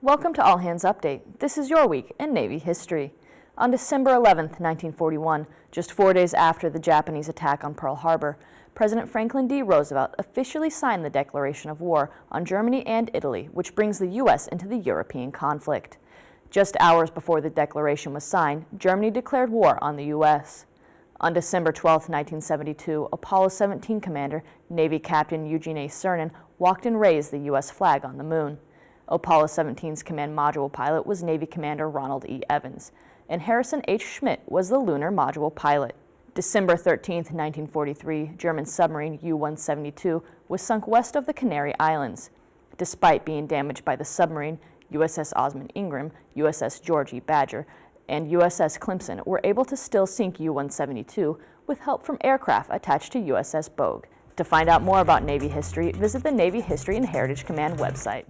Welcome to All Hands Update. This is your week in Navy history. On December 11, 1941, just four days after the Japanese attack on Pearl Harbor, President Franklin D. Roosevelt officially signed the declaration of war on Germany and Italy, which brings the U.S. into the European conflict. Just hours before the declaration was signed, Germany declared war on the U.S. On December 12, 1972, Apollo 17 commander, Navy Captain Eugene A. Cernan, walked and raised the U.S. flag on the moon. Apollo 17's command module pilot was Navy Commander Ronald E. Evans, and Harrison H. Schmitt was the lunar module pilot. December 13, 1943, German submarine U-172 was sunk west of the Canary Islands. Despite being damaged by the submarine, USS Osmond Ingram, USS George E. Badger, and USS Clemson were able to still sink U-172 with help from aircraft attached to USS Bogue. To find out more about Navy history, visit the Navy History and Heritage Command website.